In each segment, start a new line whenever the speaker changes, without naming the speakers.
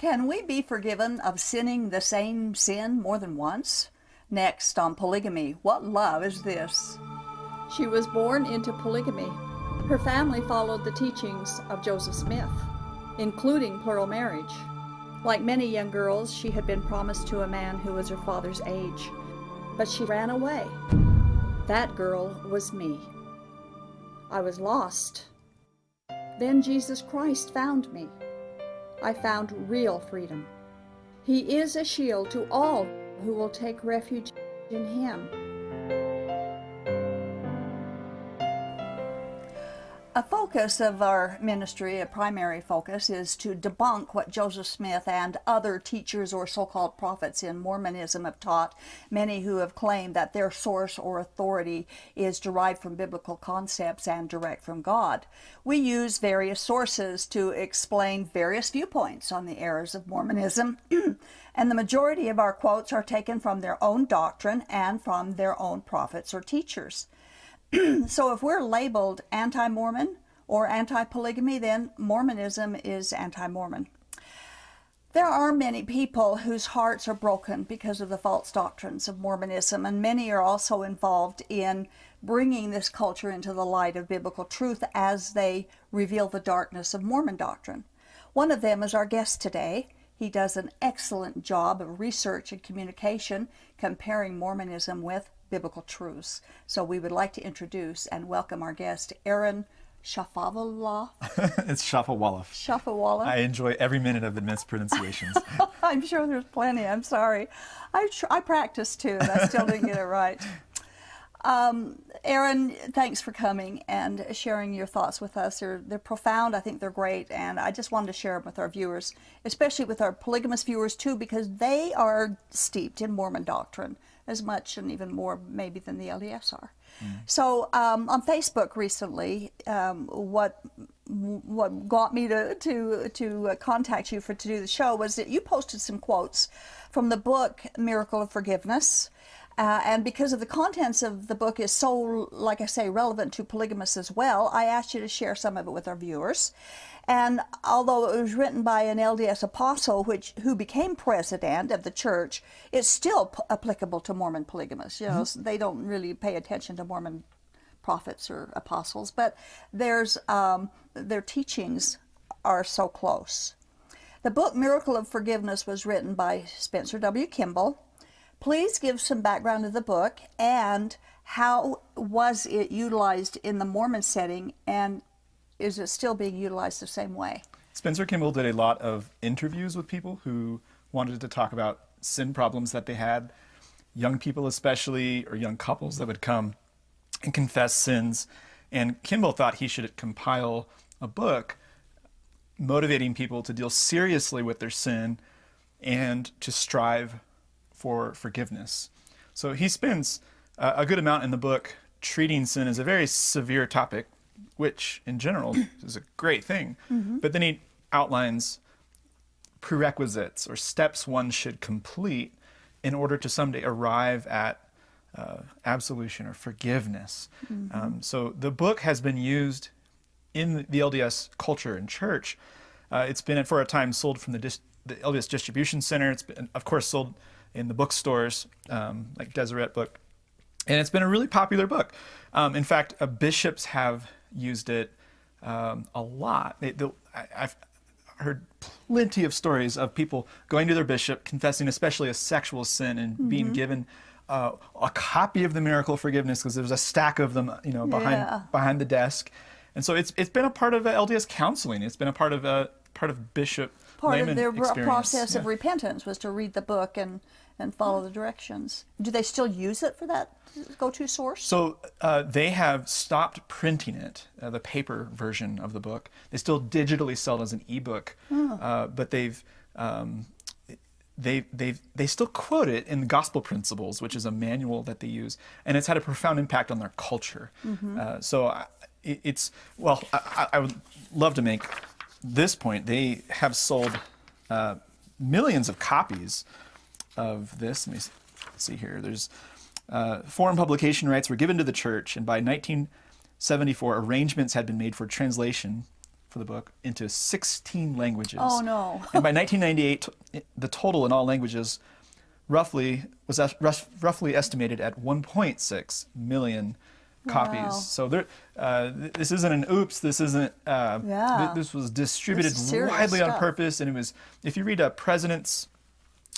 Can we be forgiven of sinning the same sin more than once? Next on polygamy, what love is this?
She was born into polygamy. Her family followed the teachings of Joseph Smith, including plural marriage. Like many young girls, she had been promised to a man who was her father's age, but she ran away. That girl was me. I was lost. Then Jesus Christ found me. I found real freedom. He is a shield to all who will take refuge in Him.
A focus of our ministry, a primary focus, is to debunk what Joseph Smith and other teachers or so-called prophets in Mormonism have taught, many who have claimed that their source or authority is derived from biblical concepts and direct from God. We use various sources to explain various viewpoints on the errors of Mormonism, and the majority of our quotes are taken from their own doctrine and from their own prophets or teachers. so if we're labeled anti-Mormon or anti-polygamy, then Mormonism is anti-Mormon. There are many people whose hearts are broken because of the false doctrines of Mormonism, and many are also involved in bringing this culture into the light of biblical truth as they reveal the darkness of Mormon doctrine. One of them is our guest today. He does an excellent job of research and communication comparing Mormonism with biblical truths. So we would like to introduce and welcome our guest, Aaron Shafavallah.
it's Shafovaloff.
Shafovaloff.
I enjoy every minute of the mispronunciations.
I'm sure there's plenty. I'm sorry. I, I practiced too, and I still didn't get it right. Um, Aaron, thanks for coming and sharing your thoughts with us. They're, they're profound. I think they're great. And I just wanted to share them with our viewers, especially with our polygamous viewers too, because they are steeped in Mormon doctrine as much and even more maybe than the LDS are. Mm. So um, on Facebook recently, um, what what got me to to to contact you for to do the show was that you posted some quotes from the book Miracle of Forgiveness. Uh, and because of the contents of the book is so, like I say, relevant to polygamists as well, I asked you to share some of it with our viewers. And although it was written by an LDS apostle which who became president of the church, it's still applicable to Mormon polygamists. You know, mm -hmm. they don't really pay attention to Mormon prophets or apostles, but there's um, their teachings are so close. The book Miracle of Forgiveness was written by Spencer W. Kimball. Please give some background of the book and how was it utilized in the Mormon setting and is it still being utilized the same way?
Spencer Kimball did a lot of interviews with people who wanted to talk about sin problems that they had, young people especially, or young couples that would come and confess sins. And Kimball thought he should compile a book motivating people to deal seriously with their sin and to strive for forgiveness. So he spends uh, a good amount in the book treating sin as a very severe topic, which in general is a great thing. Mm -hmm. But then he outlines prerequisites or steps one should complete in order to someday arrive at uh, absolution or forgiveness. Mm -hmm. um, so the book has been used in the LDS culture and church. Uh, it's been for a time sold from the, the, LDS Distribution Center. It's been, of course, sold in the bookstores um, like Deseret Book. And it's been a really popular book. Um, in fact, uh, bishops have used it um, a lot. They, I, I've heard plenty of stories of people going to their bishop, confessing especially a sexual sin and mm -hmm. being given uh, a copy of the miracle of forgiveness because there's a stack of them, you know, behind yeah. behind the desk. And so it's it's been a part of LDS counseling. It's been a part of a part of bishop
part
of
their
experience.
process
yeah.
of repentance was to read the book and and follow the directions. Do they still use it for that go-to source?
So uh, they have stopped printing it, uh, the paper version of the book. They still digitally sell it as an ebook, oh. uh, but they've um, they they they still quote it in the Gospel Principles, which is a manual that they use, and it's had a profound impact on their culture. Mm -hmm. so I, it's well, I, I, would love to make this point. They have sold uh, millions of copies of this. Let me see here. There's uh, foreign publication rights were given to the church, and by 1974, arrangements had been made for translation for the book into 16 languages.
Oh, no.
and by 1998, the total in all languages roughly was roughly estimated at 1.6 million copies.
Wow.
So there, uh, th- this isn't an oops. This isn't. Uh, th-
Yeah.
this was distributed
This
widely on purpose, and it was. If you read uh, presidents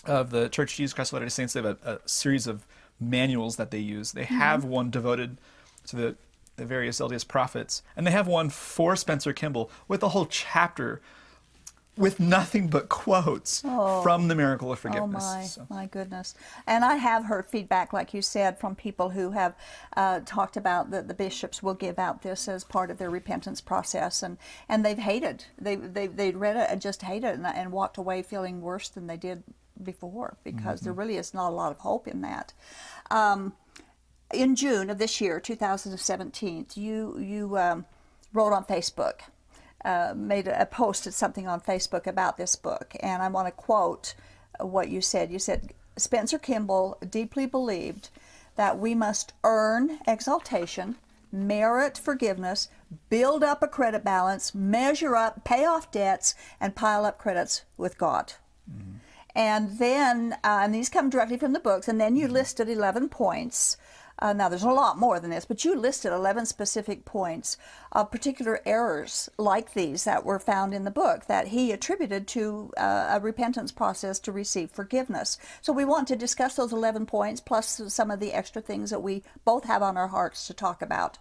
of the Church of Jesus Christ of Latter-day Saints, they have a, a series of manuals that they use. They
Mm-hmm.
have one devoted to the, the various LDS prophets, and they have one for Spencer Kimball with a whole chapter with nothing but quotes from the miracle of forgiveness.
Oh my,
So-
my goodness! And I have heard feedback, like you said, from people who have uh, talked about that the bishops will give out this as part of their repentance process, and, and they've hated. They they they read it and just hated it, and, and walked away feeling worse than they did before because there really is not a lot of hope in that. Um, in June of this year, 2017, you you um, wrote on Facebook, uh, made a, posted something on Facebook about this book, and I want to quote what you said. You said Spencer Kimball deeply believed that we must earn exaltation, merit forgiveness, build up a credit balance, measure up, pay off debts, and pile up credits with God. And then, uh, and these come directly from the books, and then you listed 11 points. Uh, now, there's a lot more than this, but you listed 11 specific points of particular errors like these that were found in the book that he attributed to uh, a repentance process to receive forgiveness. So, we want to discuss those 11 points plus some of the extra things that we both have on our hearts to talk about.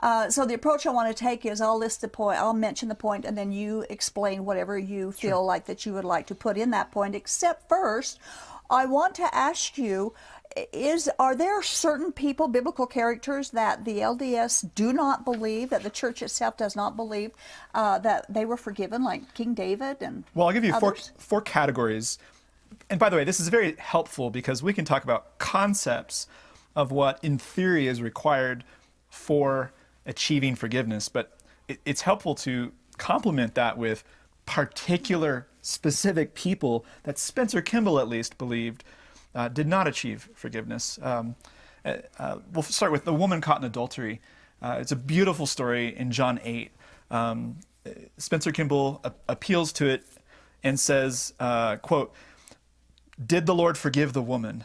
Uh, so the approach I want to take is I'll list the point, I'll mention the point, and then you explain whatever you feel like that you would like to put in that point. Except first, I want to ask you: Is are there certain people, biblical characters, that the LDS do not believe, that the church itself does not believe, uh, that they were forgiven, like King David and
Well, I'll give you four, four categories. And by the way, this is very helpful because we can talk about concepts of what, in theory, is required for achieving forgiveness. But it, it's helpful to complement that with particular, specific people that Spencer Kimball, at least, believed uh, did not achieve forgiveness. Um, uh, uh, we'll start with the woman caught in adultery. Uh, it's a beautiful story in John 8. Um, Spencer Kimball a- appeals to it and says, uh, quote, Did the Lord forgive the woman?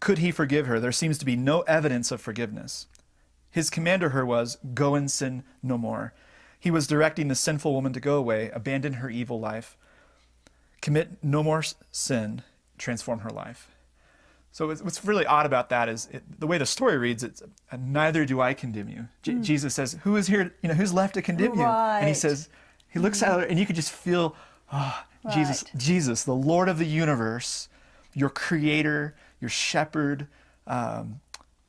Could he forgive her? There seems to be no evidence of forgiveness. His command to her was, Go and sin no more. He was directing the sinful woman to go away, abandon her evil life, commit no more sin, transform her life. So what's- really odd about that is it, the way the story reads. It's uh, neither do I condemn you. J- Jesus says, "Who is here? You know, who's left to condemn you?" And he says, he looks at her, and you could just feel, oh, Jesus,
Right.
Jesus, the Lord of the universe, your Creator, your Shepherd, um,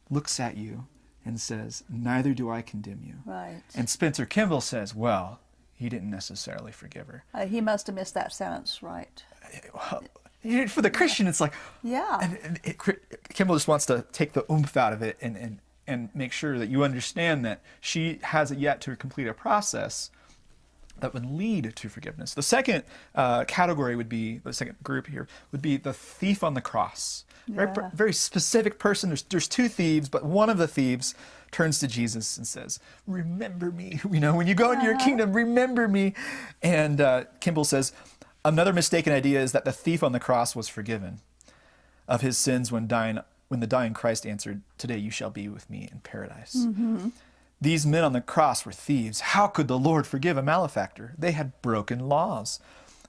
looks at you and says, "Neither do I condemn you."
Right.
And Spencer Kimball says, "Well, he didn't necessarily forgive her."
Uh, he must have missed that sentence, right?
Know, For the Christian, it's like,
Yeah.
And, and it, Kimball just wants to take the oomph out of it and, and, and make sure that you understand that she has yet to complete a process that would lead to forgiveness. The second uh, category would be, the second group here, would be the thief on the cross. Very,
Yeah.
very specific person. There's, there's two thieves, but one of the thieves turns to Jesus and says, Remember me. You know, when you go into your kingdom, remember me. And uh, Kimball says, Another mistaken idea is that the thief on the cross was forgiven of his sins when dying when the dying Christ answered, "Today you shall be with me in paradise." These men on the cross were thieves. How could the Lord forgive a malefactor? They had broken laws.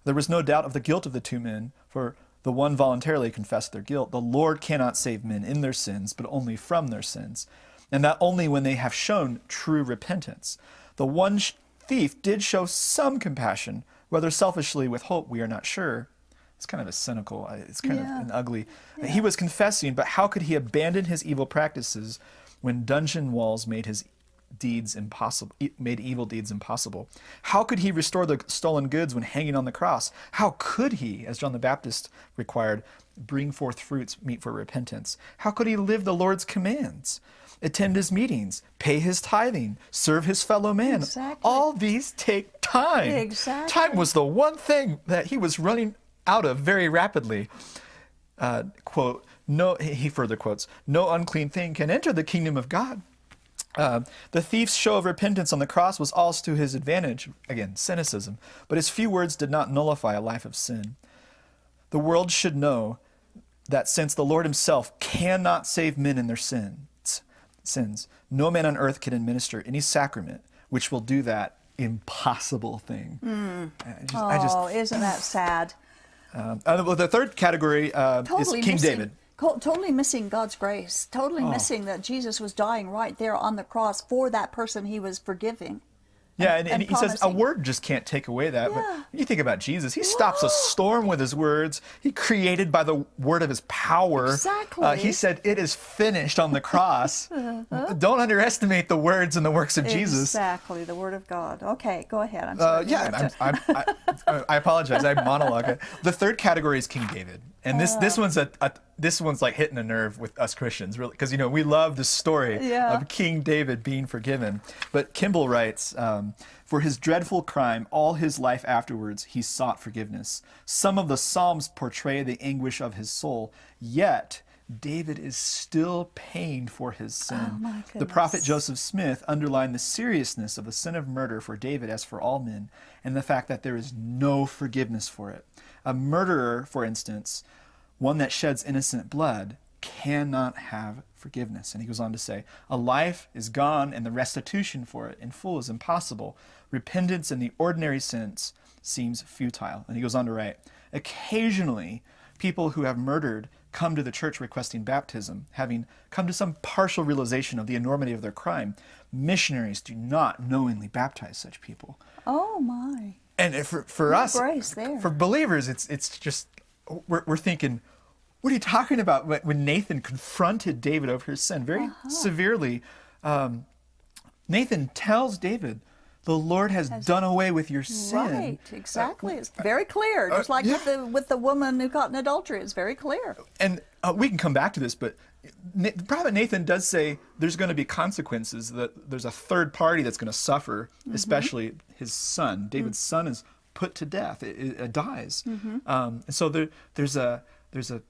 There was no doubt of the guilt of the two men, for the one voluntarily confessed their guilt. The Lord cannot save men in their sins, but only from their sins, and that only when they have shown true repentance. The one thief did show some compassion, whether selfishly with hope, we are not sure. It's kind of a cynical, uh, it's kind
Yeah.
of an ugly. He was confessing, but how could he abandon his evil practices when dungeon walls made his deeds impossible, made evil deeds impossible? How could he restore the stolen goods when hanging on the cross? How could he, as John the Baptist required, bring forth fruits meet for repentance? How could he live the Lord's commands? Attend his meetings, pay his tithing, serve his fellow man.
Exactly.
All these take time.
Exactly.
Time was the one thing that he was running out of very rapidly. Uh, quote, no, he further quotes, no unclean thing can enter the kingdom of God. Uh, the thief's show of repentance on the cross was also to his advantage. Again, cynicism. But his few words did not nullify a life of sin. The world should know that since the Lord himself cannot save men in their sins, sins, no man on earth can administer any sacrament which will do that impossible thing. I just,
Oh,
I just
isn't that sad?
um, uh, well, the third category uh,
Totally
is King
missing,
David.
Totally missing God's grace. Totally
Oh.
missing that Jesus was dying right there on the cross for that person he was forgiving.
Yeah, and, and,
and
he says a word just can't take away that. But
Yeah.
when you think about Jesus, he stops a storm with his words. He created by the word of his power.
Exactly.
Uh, he said, "It is finished" on the cross. Don't underestimate the words and the works of Jesus.
Exactly, the Word of God. Okay, go ahead. I'm
Uh,
sorry.
yeah, I'm, I'm, I, I apologize. I monologue. The third category is King David, and this this one's a, a this one's like hitting a nerve with us Christians, really, because you know we love the story
Yeah.
of King David being forgiven. But Kimball writes, um, for his dreadful crime, all his life afterwards, he sought forgiveness. Some of the Psalms portray the anguish of his soul, yet. David is still pained for his sin.
Oh,
the prophet. Joseph Smith underlined the seriousness of the sin of murder for David as for all men, and the fact that there is no forgiveness for it. A murderer, for instance, one that sheds innocent blood, cannot have forgiveness. And he goes on to say, A life is gone, and the restitution for it in full is impossible. Repentance in the ordinary sense seems futile. And he goes on to write, Occasionally, people who have murdered come to the church requesting baptism, having come to some partial realization of the enormity of their crime. Missionaries do not knowingly baptize such people.
Oh my.
And if for, for us, for believers, it's it's just we're, we're thinking, what are you talking about? When- When Nathan confronted David over his sin very
Uh-huh.
severely, um, Nathan tells David, "The Lord has, done away with your sin."
Right, exactly. It's very clear. Just like with
yeah.
the with the woman who caught in adultery, it's very clear.
and uh, we can come back to this, but Na- the prophet Nathan does say there's going to be consequences. That there's a third party that's going to suffer, especially his son. David's son is put to death; it, it, it dies. Um, and so there, there's a there's a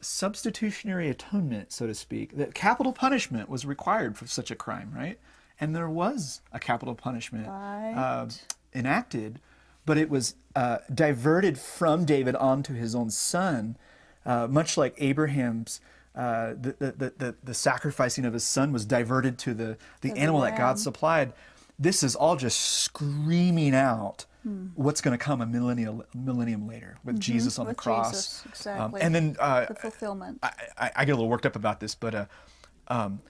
substitutionary atonement, so to speak. That capital punishment was required for such a crime, right? And there was a capital punishment uh, enacted, but it was uh, diverted from David onto his own son, uh, much like Abraham's. Uh, the, the, the, the, sacrificing of his son was diverted to the, the
the
animal that. God supplied. This is all just screaming out
Hmm.
what's going to come a millennium, millennium later with Jesus on
Mm-hmm. with
the cross.
Jesus,
Um,
exactly.
and then uh,
The fulfillment.
I, I, I get a little worked up about this, but uh, um,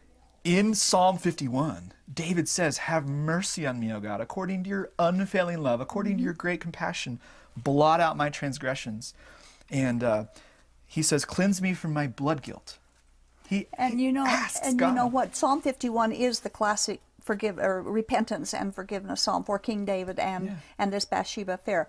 in Psalm 51, David says, Have mercy on me, O God, according to your unfailing love, according
Mm-hmm.
to your great compassion, blot out my transgressions. And uh, he says, Cleanse me from my blood guilt. He,
And you know, and
God.
you know what? Psalm 51 is the classic forgive or repentance and forgiveness psalm for King David and
Yeah.
and this Bathsheba affair.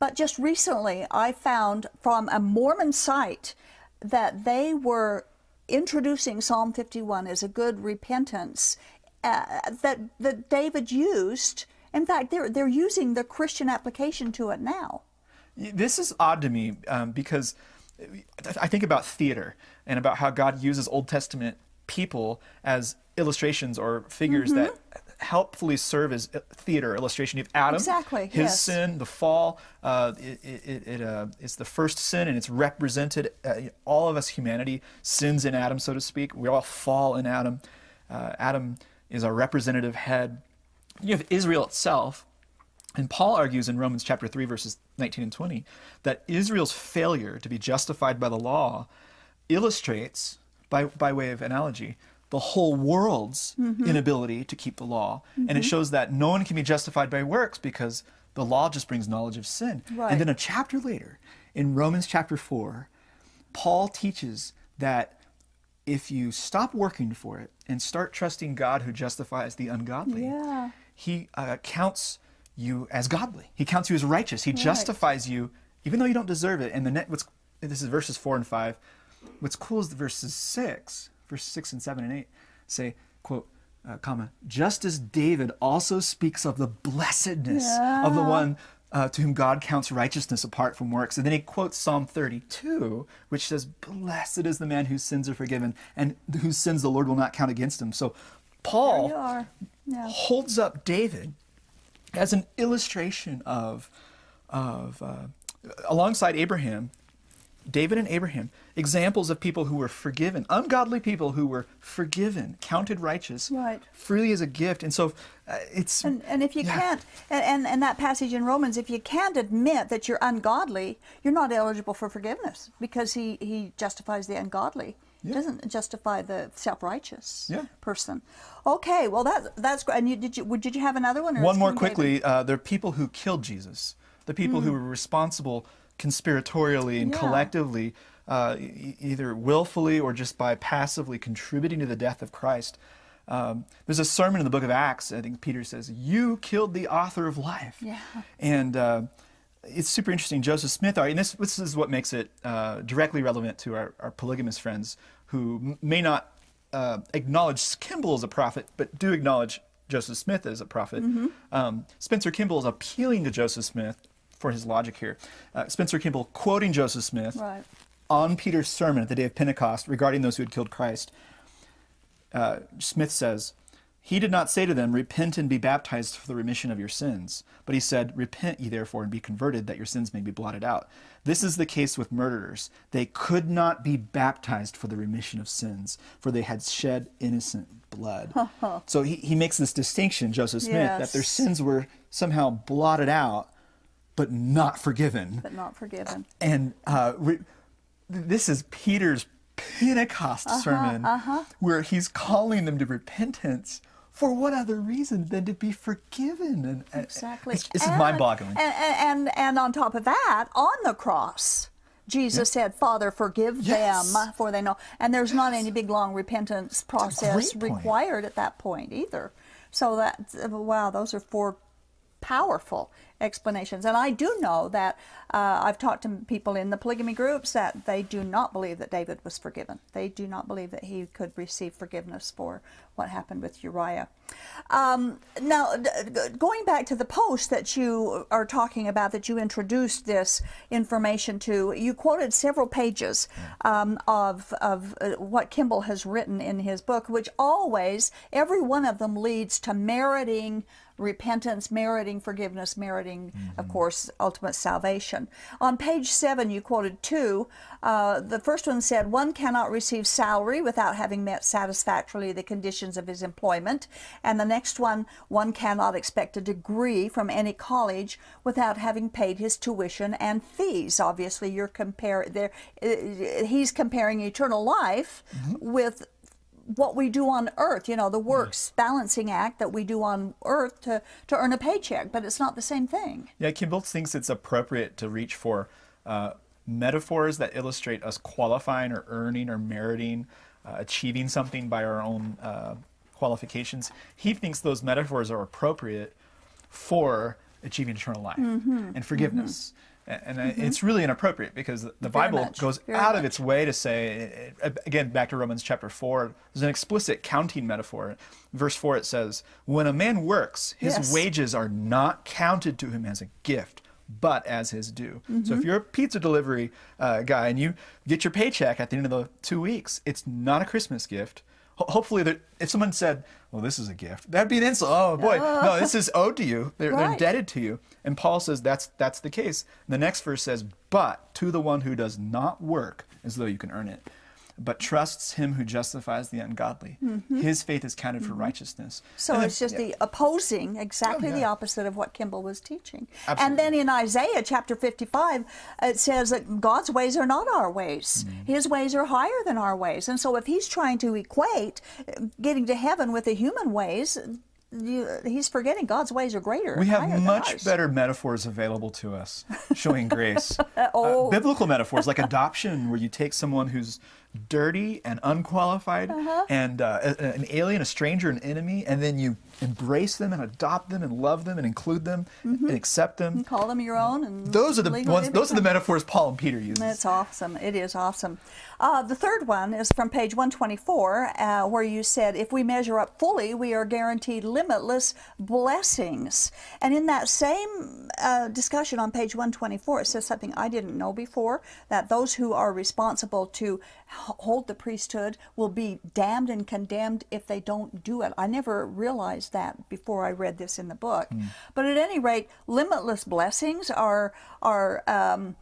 But just recently, I found from a Mormon site that they were introducing Psalm 51 as a good repentance uh, that that David used. In fact, they're they're using the Christian application to it now.
This is odd to me um, because I think about theater and about how God uses Old Testament people as illustrations or figures that helpfully serve as theater illustration. You have Adam,
Exactly,
his
yes.
sin, the fall. Uh, it it, it uh, is the first sin, and it's represented. Uh, all of us, humanity, sins in Adam, so to speak. We all fall in Adam. Uh, Adam is our representative head. You have Israel itself, and Paul argues in Romans chapter 3, verses 19 and 20, that Israel's failure to be justified by the law illustrates, by, by way of analogy, the whole world's inability to keep the law. And it shows that no one can be justified by works because the law just brings knowledge of sin.
Right.
And then a chapter later, in Romans chapter 4, Paul teaches that if you stop working for it and start trusting God who justifies the ungodly,
Yeah.
he uh, counts you as godly. He counts you as righteous. He justifies you even though you don't deserve it. And the net, what's this is verses four and five. What's cool is the verses six, verses six and seven and eight say, quote, uh, comma, just as David also speaks of the blessedness of the one uh, to whom God counts righteousness apart from works. And then he quotes Psalm 32, which says, Blessed is the man whose sins are forgiven and whose sins the Lord will not count against him. So Paul.
Yeah.
holds up David as an illustration of, of uh, alongside Abraham, David and Abraham, examples of people who were forgiven, ungodly people who were forgiven, counted righteous,
Right.
freely as a gift. And so uh, it's.
And, and if you
yeah.
can't, and, and, that passage in Romans, if you can't admit that you're ungodly, you're not eligible for forgiveness because he, he justifies the ungodly. He
Yeah.
doesn't justify the self-righteous
Yeah.
person. Okay, well that that's great. And you, did you would- did you have another one? Or
One more quickly. Uh, there are people who killed Jesus. The people who were responsible conspiratorially and
Yeah.
collectively, uh, e- either willfully or just by passively contributing to the death of Christ. Um, there's a sermon in the book of Acts. I think Peter says, "You killed the author of life."
Yeah.
And uh, it's super interesting. Joseph Smith, and this, this is what makes it uh, directly relevant to our, our polygamous friends who m- may not uh, acknowledge Kimball as a prophet, but do acknowledge Joseph Smith as a prophet.
Mm-hmm.
Um, Spencer Kimball is appealing to Joseph Smith for his logic here. Uh, Spencer Kimball quoting Joseph Smith
Right.
on Peter's sermon at the day of Pentecost regarding those who had killed Christ. Uh, Smith says, He did not say to them, Repent and be baptized for the remission of your sins. But he said, Repent ye therefore and be converted, that your sins may be blotted out. This is the case with murderers. They could not be baptized for the remission of sins, for they had shed innocent blood. so he, he makes this distinction, Joseph Smith, that their sins were somehow blotted out, but not forgiven
but not forgiven.
and uh, re- this is Peter's Pentecost
Uh-huh,
sermon, where he's calling them to repentance. For what other reason than to be forgiven? And,
Exactly.
It's, it's
And-
mind-boggling.
And, and, and, on top of that, on the cross, Jesus said, Father, forgive
Yes.
them, for they know. And there's not any big, long repentance process required at that point either. So that, wow, those are four powerful explanations. And I do know that uh, I've talked to people in the polygamy groups that they do not believe that David was forgiven. They do not believe that he could receive forgiveness for what happened with Uriah. Um, now, going back to the post that you are talking about, that you introduced this information to, you quoted several pages um, of, of uh, what Kimball has written in his book, which always, every one of them leads to meriting repentance, meriting forgiveness, meriting, of course, ultimate salvation. On page seven, you quoted two. Uh, the first one said, One cannot receive salary without having met satisfactorily the conditions of his employment. And the next one, one cannot expect a degree from any college without having paid his tuition and fees. Obviously, you're compare there. uh, He's comparing eternal life with what we do on earth, you know, the works balancing act that we do on earth to, to earn a paycheck, but it's not the same thing.
Yeah, Kimball thinks it's appropriate to reach for uh, metaphors that illustrate us qualifying or earning or meriting, uh, achieving something by our own uh, qualifications. He thinks those metaphors are appropriate for achieving eternal life
Mm-hmm.
and forgiveness. A- And, uh it's really inappropriate because the- the Bible
much,
goes
very
out of its way to say, again, back to Romans chapter 4, there's an explicit counting metaphor. Verse 4, it says, When a man works, his
Yes.
wages are not counted to him as a gift, but as his due. So if you're a pizza delivery uh, guy and you get your paycheck at the end of the two weeks, it's not a Christmas gift. Ho- hopefully, that if someone said, "Well, this is a gift," that'd be an insult. Oh boy, no, this is owed to you. They're, they're indebted to you. And Paul says that's that's the case. the next verse says, "But to the one who does not work as though you can earn it." But trusts him who justifies the ungodly. His faith is counted for righteousness.
Mm-hmm. So
And then-
it's just
yeah.
the opposing, exactly
Oh,
the opposite of what Kimball was teaching.
Absolutely.
And then in Isaiah chapter 55, it says that God's ways are not our ways.
Mm-hmm.
His ways are higher than our ways. And so if he's trying to equate getting to heaven with the human ways, you, he's forgetting God's ways are greater.
We have much better metaphors available to us showing grace.
Oh.
Uh, biblical metaphors like adoption, where you take someone who's dirty and unqualified
Uh-huh.
and uh, an alien, a stranger, an enemy, and then you embrace them and adopt them and love them and include them and accept them.
Call them your own. And
Those are the ones. Those are the metaphors Paul and Peter use.
That's awesome. It is awesome. Uh, the third one is from page 124, uh, where you said, if we measure up fully, we are guaranteed limitless blessings. And in that same uh, discussion on page 124, it says something I didn't know before that those who are responsible to hold the priesthood will be damned and condemned if they don't do it. I never realized that before I read this in the book.
Hmm.
But at any rate, limitless blessings are are. Um,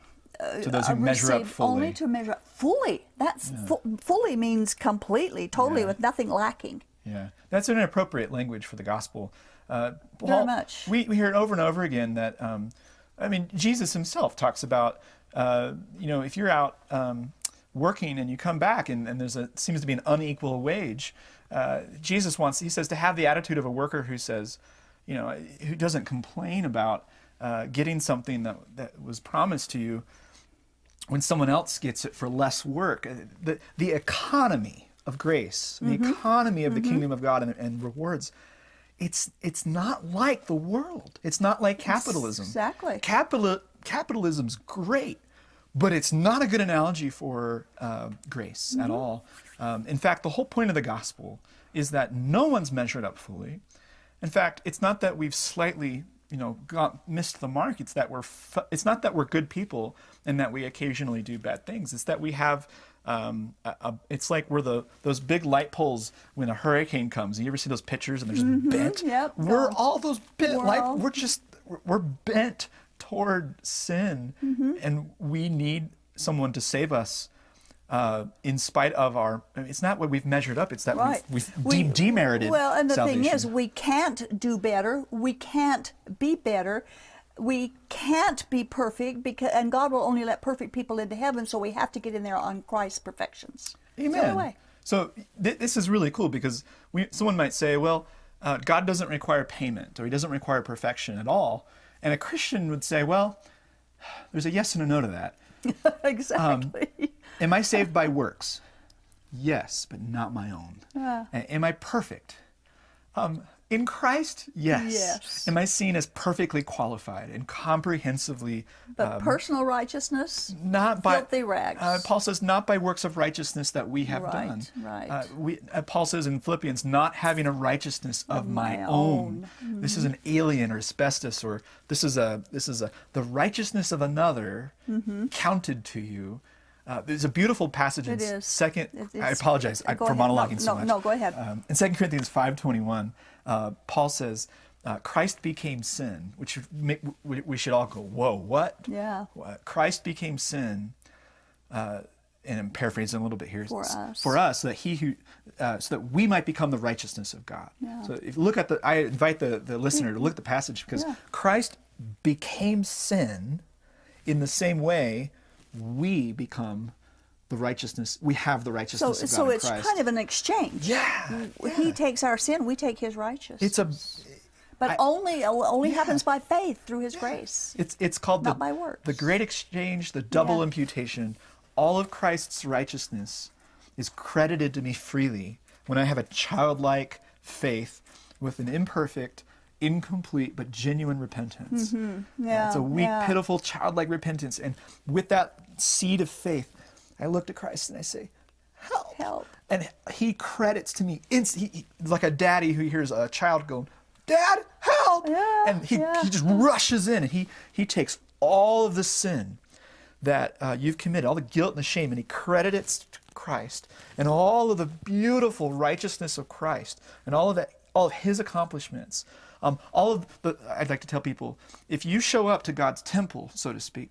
to those who
uh,
measure up
received
fully.
Only to measure up fully. That's fu- fully means completely, totally,
Yeah.
with nothing lacking.
Yeah, that's an appropriate language for the gospel. Uh,
Very much.
We, we hear it over and over again that, um, I mean, Jesus himself talks about, uh, you know, if you're out um, working and you come back and, and there's a seems to be an unequal wage, uh, Jesus wants, he says, to have the attitude of a worker who says, you know, who doesn't complain about uh, getting something that, that was promised to you when someone else gets it for less work. Uh, The, the economy of grace, the economy of the kingdom of God and, and rewards, it's, it's not like the world. It's not like capitalism.
Exactly.
Capital, capitalism's great, but it's not a good analogy for uh, grace at all. Um, in fact, the whole point of the gospel is that no one's measured up fully. In fact, it's not that we've slightly, you know, got missed the mark. It's that we're. It's not that we're good people and that we occasionally do bad things. It's that we have. Um, a, a, it's like we're the those big light poles when a hurricane comes. You ever see those pictures and they're just bent?
yep,
We're all those bent
We're
light. We're just we're- we're bent toward sin, and we need someone to save us. Uh, in spite of our, I mean, it's not what we've measured up; it's that
Right.
we've, we've
We-
de- demerited.
Well, and the
salvation.
thing is, we can't do better. We can't be better. We can't be perfect because, and God will only let perfect people into heaven. So we have to get in there on Christ's perfections. It's the only
Amen. So th- this is really cool because we, someone might say, well, uh, God doesn't require payment or he doesn't require perfection at all. And a Christian would say, well, there's a yes and a no to that.
exactly.
Am I saved by works? Yes, but not my own. A- Am I perfect? Um, in Christ, yes.
Yes.
Am I seen as perfectly qualified and comprehensively
but personal righteousness,
not by
filthy rags.
Uh, Paul says, not by works of righteousness that we have
Right,
done.
right.
Uh, we, uh, Paul says in Philippians, not having a righteousness of, my,
my
own.
own.
This is an alien or asbestos, or this is a this is a the righteousness of another
Mm-hmm.
counted to you. Uh, there's a beautiful passage in
It is.
second.
It-
I apologize I, for
ahead. No,
monologuing so
no,
much.
no, go ahead.
Um, in Second Corinthians five twenty one, uh, Paul says. Uh, Christ became sin, which make, we, we should all go, whoa, what?
Yeah.
Uh, Christ became sin, uh, and I'm paraphrasing a little bit here.
For us.
For us, so that he who, uh, so that we might become the righteousness of God. Yeah. So if you look at the, I invite the, the listener to look at the passage because
Yeah.
Christ became sin in the same way we become the righteousness, we have the
so,
righteousness of God
so
in
it's
Christ.
kind of an exchange.
Yeah,
He takes our sin, we take His righteousness.
it's a,
but
I-
only only happens by faith through His grace.
It's it's called
Not
the
by works.
the great exchange, the double
Yeah.
imputation. All of Christ's righteousness is credited to me freely when I have a childlike faith with an imperfect, incomplete but genuine repentance.
Mm-hmm. Yeah,
it's a weak,
yeah.
pitiful, childlike repentance, and with that seed of faith, I look to Christ and I say, "Help!"
Help.
And He credits to me, inst- he, he- like a daddy who hears a child go, "Dad, help!"
Yeah,
and he,
yeah.
he just rushes in and he he takes all of the sin that uh, you've committed, all the guilt and the shame, and he credits it to Christ and all of the beautiful righteousness of Christ and all of that, all of his accomplishments. Um, all of the, I'd like to tell people, if you show up to God's temple, so to speak,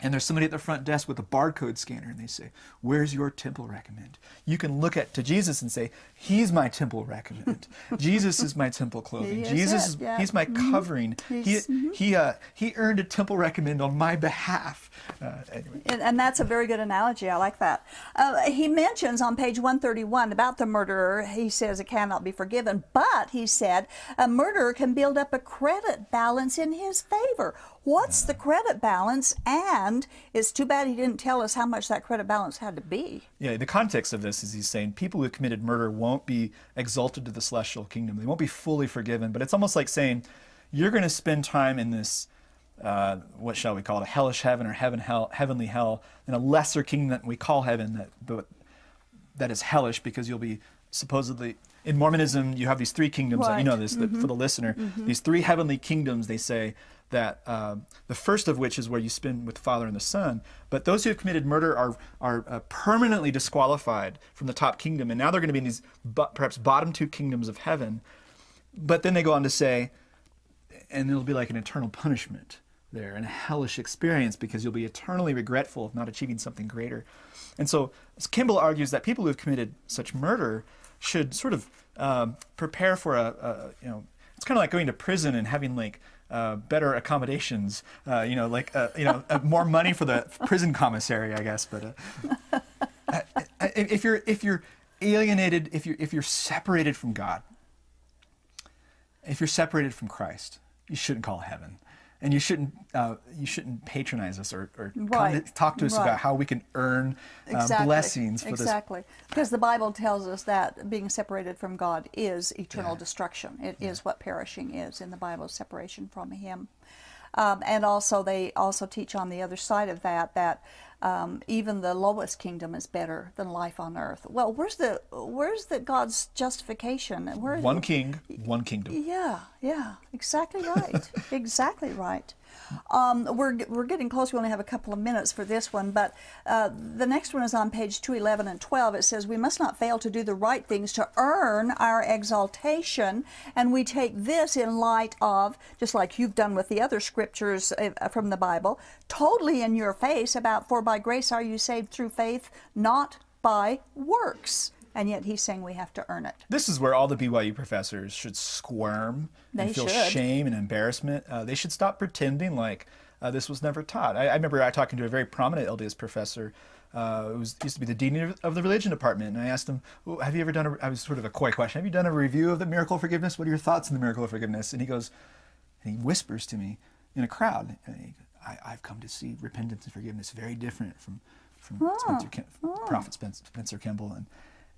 and there's somebody at the front desk with a barcode scanner and they say where's your temple recommend? You can look at to jesus and say he's my temple recommend jesus is my temple clothing
He
jesus is
yeah.
he's my covering
He's-
he he uh, he earned a temple recommend on my behalf uh, anyway
And, and that's a very good analogy. I like that. Uh, he mentions on page 131 about the murderer. He says it cannot be forgiven, but he said a murderer can build up a credit balance in his favor. What's the credit balance? And it's too bad he didn't tell us how much that credit balance had to be.
Yeah, the context of this is he's saying people who committed murder won't be exalted to the celestial kingdom. They won't be fully forgiven. But it's almost like saying you're going to spend time in this, uh, what shall we call it, a hellish heaven or heaven hell, heavenly hell, in a lesser kingdom that we call heaven, that but that is hellish because you'll be supposedly in Mormonism you have these three kingdoms. You know this that for the listener. These three heavenly kingdoms. They say that uh, the first of which is where you spin with the Father and the Son. But those who have committed murder are, are uh, permanently disqualified from the top kingdom. And now they're going to be in these perhaps bottom two kingdoms of heaven. But then they go on to say, and it'll be like an eternal punishment there and a hellish experience because you'll be eternally regretful of not achieving something greater. And so Kimball argues that people who have committed such murder should sort of um, prepare for a, a, you know, it's kind of like going to prison and having like uh, better accommodations, uh, you know, like, uh, you know, uh, more money for the prison commissary, I guess. But uh, if you're, if you're alienated, if you're, if you're separated from God, if you're separated from Christ, you shouldn't call heaven and you shouldn't uh, you shouldn't patronize us or, or
right.
to talk to us
right.
about how we can earn uh,
exactly.
blessings for
exactly.
this.
Because the Bible tells us that being separated from God is eternal yeah. destruction. It yeah. is what perishing is in the Bible, separation from Him. Um, and also, they also teach on the other side of that that um, even the lowest kingdom is better than life on earth. Well, where's the where's the God's justification?
Where, one king, one kingdom.
Yeah, yeah, exactly right, exactly right. Um, we're, we're getting close. We only have a couple of minutes for this one, but uh, the next one is on page 211 and 12. It says, We must not fail to do the right things to earn our exaltation, and we take this in light of, just like you've done with the other scriptures uh, from the Bible, totally in your face about, For by grace are you saved through faith, not by works and yet he's saying we have to earn it.
This is where all the BYU professors should squirm
they
and feel
should.
shame and embarrassment. Uh, they should stop pretending like uh, this was never taught. I, I remember I talking to a very prominent LDS professor uh, was used to be the dean of the religion department, and I asked him, well, "Have you ever done a?" I was sort of a coy question. Have you done a review of the miracle of forgiveness? What are your thoughts on the miracle of forgiveness? And he goes, and he whispers to me in a crowd, he, I, have come to see repentance and forgiveness very different from from oh. Spencer, oh. Prophet Spencer, Spencer Kimball, and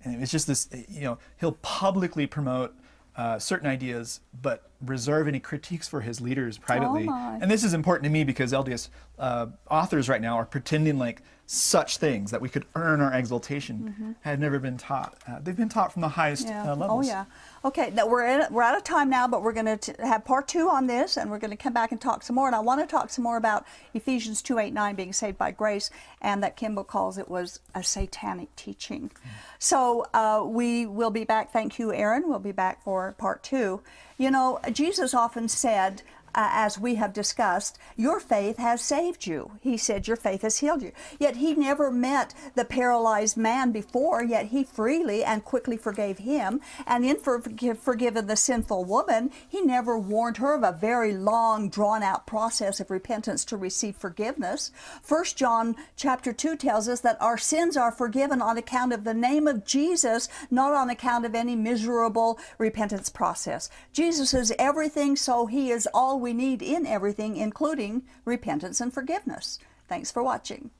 and it's just this, you know, he'll publicly promote uh, certain ideas, but reserve any critiques for his leaders privately.
Oh
and this is important to me because LDS uh, authors right now are pretending like such things that we could earn our exaltation mm -hmm. had never been taught. Uh, they've been taught from the highest
yeah.
uh, levels.
Oh yeah. Okay, now we're in, we're out of time now, but we're going to have part two on this, and we're going to come back and talk some more. And I want to talk some more about Ephesians two eight nine being saved by grace, and that Kimball calls it was a satanic teaching. Mm. So uh, we will be back. Thank you, Aaron. We'll be back for part two. You know, Jesus often said uh, as we have discussed, your faith has saved you. He said, Your faith has healed you. Yet he never met the paralyzed man before, yet he freely and quickly forgave him. And in for, forgiving the sinful woman, he never warned her of a very long, drawn out process of repentance to receive forgiveness. First John chapter 2 tells us that our sins are forgiven on account of the name of Jesus, not on account of any miserable repentance process. Jesus is everything, so he is all we need in everything, including repentance and forgiveness. Thanks for watching.